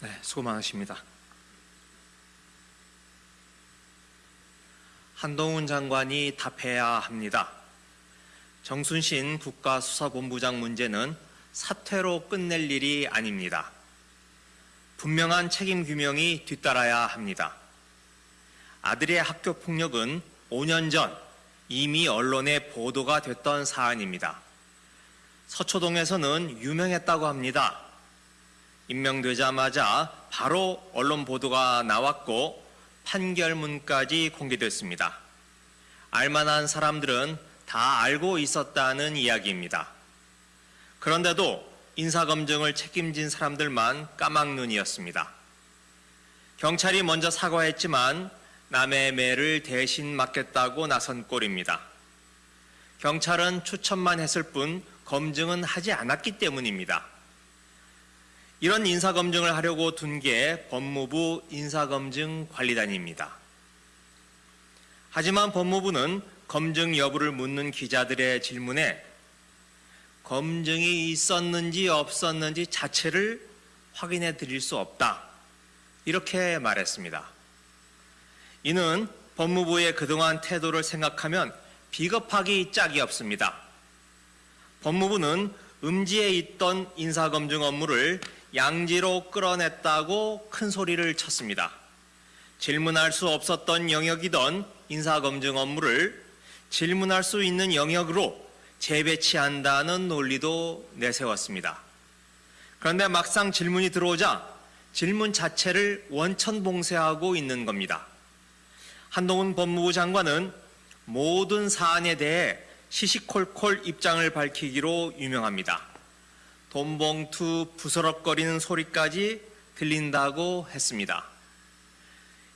네, 수고 많으십니다. 한동훈 장관이 답해야 합니다. 정순신 국가수사본부장 문제는 사퇴로 끝낼 일이 아닙니다. 분명한 책임 규명이 뒤따라야 합니다. 아들의 학교 폭력은 5년 전 이미 언론에 보도가 됐던 사안입니다. 서초동에서는 유명했다고 합니다. 임명되자마자 바로 언론 보도가 나왔고 판결문까지 공개됐습니다. 알만한 사람들은 다 알고 있었다는 이야기입니다. 그런데도 인사검증을 책임진 사람들만 까막눈이었습니다. 경찰이 먼저 사과했지만 남의 매를 대신 맡겠다고 나선 꼴입니다. 경찰은 추천만 했을 뿐 검증은 하지 않았기 때문입니다. 이런 인사검증을 하려고 둔 게 법무부 인사검증관리단입니다. 하지만 법무부는 검증 여부를 묻는 기자들의 질문에 검증이 있었는지 없었는지 자체를 확인해 드릴 수 없다. 이렇게 말했습니다. 이는 법무부의 그동안 태도를 생각하면 비겁하기 짝이 없습니다. 법무부는 음지에 있던 인사검증 업무를 양지로 끌어냈다고 큰 소리를 쳤습니다. 질문할 수 없었던 영역이던 인사검증 업무를 질문할 수 있는 영역으로 재배치한다는 논리도 내세웠습니다. 그런데 막상 질문이 들어오자 질문 자체를 원천봉쇄하고 있는 겁니다. 한동훈 법무부 장관은 모든 사안에 대해 시시콜콜 입장을 밝히기로 유명합니다. 돈봉투 부스럭거리는 소리까지 들린다고 했습니다.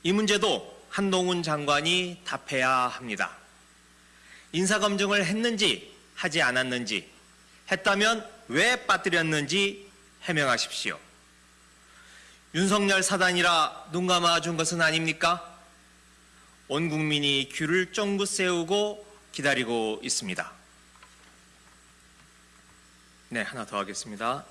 이 문제도 한동훈 장관이 답해야 합니다. 인사검증을 했는지 하지 않았는지 했다면 왜 빠뜨렸는지 해명하십시오. 윤석열 사단이라 눈 감아준 것은 아닙니까? 온 국민이 귀를 쫑긋 세우고 기다리고 있습니다. 네, 하나 더 하겠습니다.